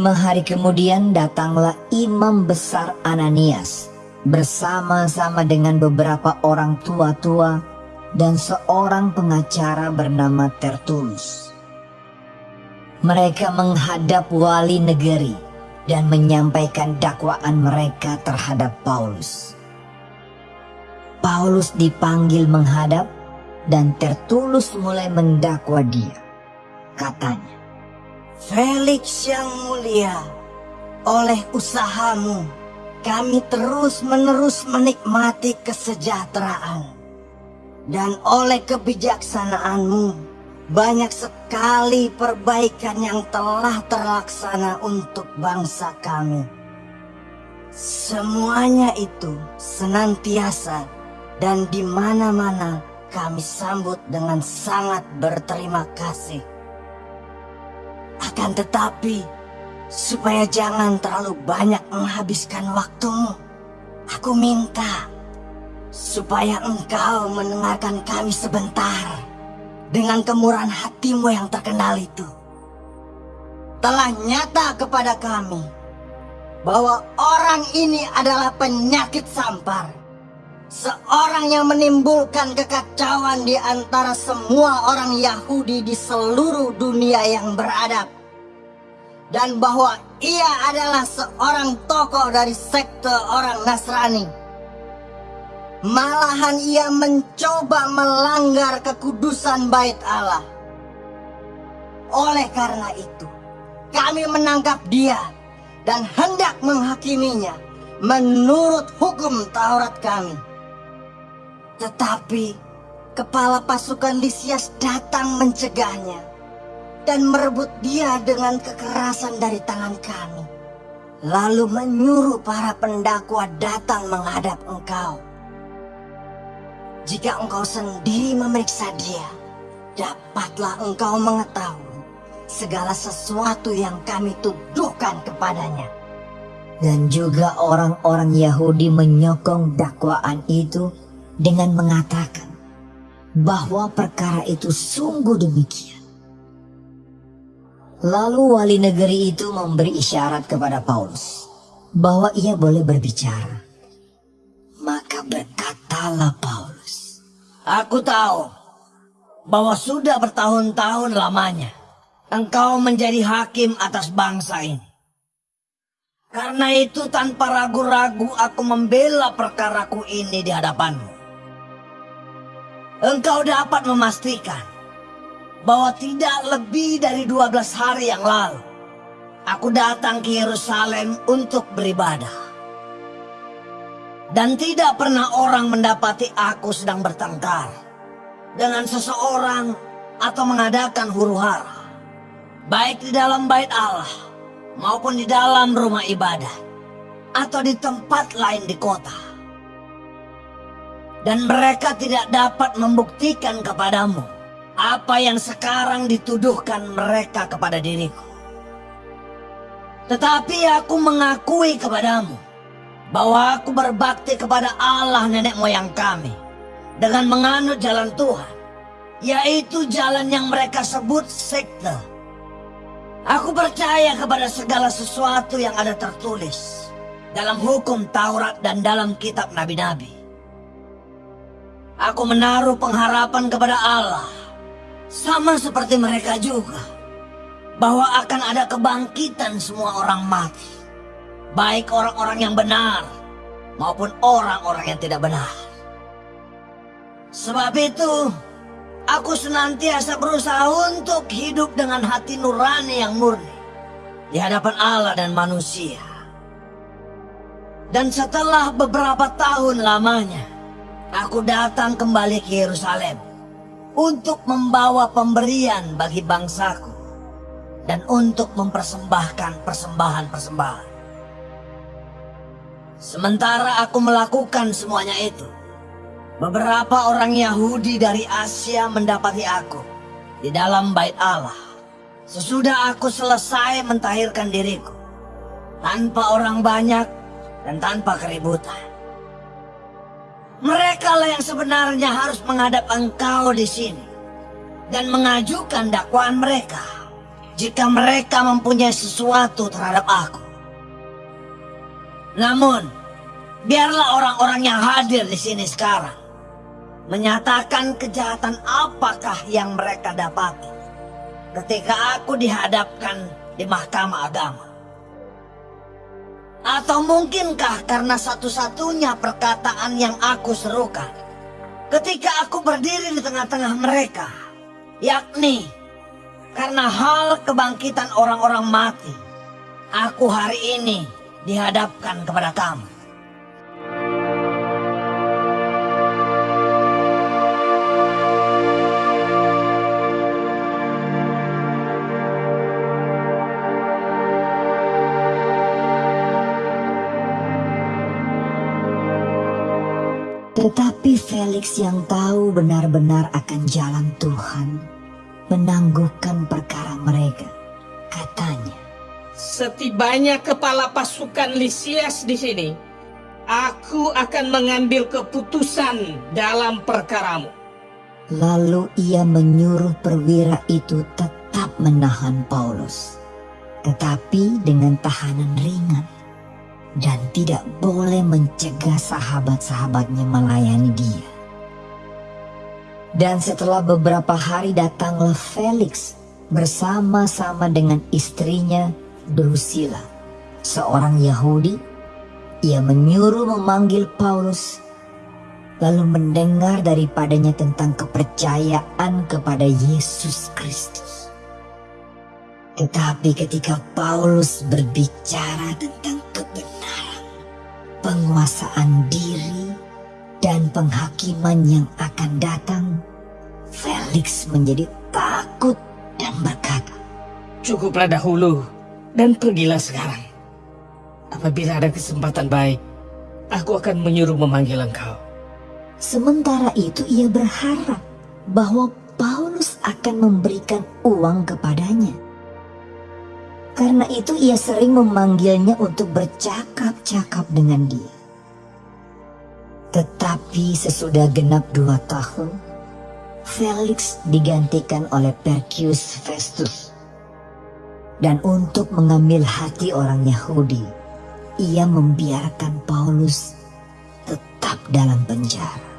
lima hari kemudian datanglah imam besar Ananias bersama-sama dengan beberapa orang tua-tua dan seorang pengacara bernama Tertulus. Mereka menghadap wali negeri dan menyampaikan dakwaan mereka terhadap Paulus. Paulus dipanggil menghadap dan Tertulus mulai mendakwa dia. Katanya, Felix yang mulia, oleh usahamu kami terus-menerus menikmati kesejahteraan. Dan oleh kebijaksanaanmu, banyak sekali perbaikan yang telah terlaksana untuk bangsa kami. Semuanya itu senantiasa dan di mana-mana kami sambut dengan sangat berterima kasih. Akan tetapi, supaya jangan terlalu banyak menghabiskan waktumu, aku minta supaya engkau mendengarkan kami sebentar dengan kemurahan hatimu yang terkenal itu. Telah nyata kepada kami bahwa orang ini adalah penyakit sampar. Seorang yang menimbulkan kekacauan di antara semua orang Yahudi di seluruh dunia yang beradab. Dan bahwa ia adalah seorang tokoh dari sekte orang Nasrani. Malahan ia mencoba melanggar kekudusan bait Allah. Oleh karena itu, kami menangkap dia dan hendak menghakiminya menurut hukum Taurat kami. Tetapi kepala pasukan Lisias datang mencegahnya dan merebut dia dengan kekerasan dari tangan kami. Lalu menyuruh para pendakwa datang menghadap engkau. Jika engkau sendiri memeriksa dia, dapatlah engkau mengetahui segala sesuatu yang kami tuduhkan kepadanya. Dan juga orang-orang Yahudi menyokong dakwaan itu dengan mengatakan bahwa perkara itu sungguh demikian. Lalu wali negeri itu memberi isyarat kepada Paulus bahwa ia boleh berbicara. Maka berkatalah Paulus, Aku tahu bahwa sudah bertahun-tahun lamanya engkau menjadi hakim atas bangsa ini. Karena itu tanpa ragu-ragu aku membela perkaraku ini di hadapanmu engkau dapat memastikan bahwa tidak lebih dari 12 hari yang lalu aku datang ke Yerusalem untuk beribadah. Dan tidak pernah orang mendapati aku sedang bertengkar dengan seseorang atau mengadakan huru hara. Baik di dalam bait Allah maupun di dalam rumah ibadah atau di tempat lain di kota dan mereka tidak dapat membuktikan kepadamu apa yang sekarang dituduhkan mereka kepada diriku. Tetapi aku mengakui kepadamu bahwa aku berbakti kepada Allah nenek moyang kami dengan menganut jalan Tuhan, yaitu jalan yang mereka sebut sekte. Aku percaya kepada segala sesuatu yang ada tertulis dalam hukum Taurat dan dalam kitab nabi-nabi Aku menaruh pengharapan kepada Allah. Sama seperti mereka juga. Bahwa akan ada kebangkitan semua orang mati. Baik orang-orang yang benar maupun orang-orang yang tidak benar. Sebab itu, aku senantiasa berusaha untuk hidup dengan hati nurani yang murni di hadapan Allah dan manusia. Dan setelah beberapa tahun lamanya, aku datang kembali ke Yerusalem untuk membawa pemberian bagi bangsaku dan untuk mempersembahkan persembahan-persembahan. Sementara aku melakukan semuanya itu, beberapa orang Yahudi dari Asia mendapati aku di dalam bait Allah. Sesudah aku selesai mentahirkan diriku, tanpa orang banyak dan tanpa keributan. Mereka lah yang sebenarnya harus menghadap engkau di sini dan mengajukan dakwaan mereka. jika mereka mempunyai sesuatu terhadap aku. Namun, biarlah orang-orang yang hadir di sini sekarang menyatakan kejahatan apakah yang mereka dapati ketika aku dihadapkan di mahkamah agama. Atau mungkinkah karena satu-satunya perkataan yang aku serukan ketika aku berdiri di tengah-tengah mereka, yakni karena hal kebangkitan orang-orang mati, aku hari ini dihadapkan kepada kamu. Tetapi Felix yang tahu benar-benar akan jalan Tuhan menangguhkan perkara mereka. Katanya, Setibanya kepala pasukan Lisias di sini, aku akan mengambil keputusan dalam perkaramu. lalu ia menyuruh perwira itu tetap menahan Paulus, tetapi dengan tahanan ringan dan tidak boleh mencegah sahabat-sahabatnya melayani dia. Dan setelah beberapa hari datanglah Felix bersama-sama dengan istrinya Drusilla, seorang Yahudi. Ia menyuruh memanggil Paulus, lalu mendengar daripadanya tentang kepercayaan kepada Yesus Kristus. Tetapi ketika Paulus berbicara tentang penguasaan diri, dan penghakiman yang akan datang, Felix menjadi takut dan berkata, Cukuplah dahulu dan pergilah sekarang. Apabila ada kesempatan baik, aku akan menyuruh memanggil engkau. Sementara itu ia berharap bahwa Paulus akan memberikan uang kepadanya. Karena itu ia sering memanggilnya untuk bercakap-cakap dengan dia. Tetapi sesudah genap dua tahun, Felix digantikan oleh Perkius Festus. Dan untuk mengambil hati orang Yahudi, ia membiarkan Paulus tetap dalam penjara.